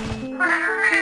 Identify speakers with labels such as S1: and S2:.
S1: Wow.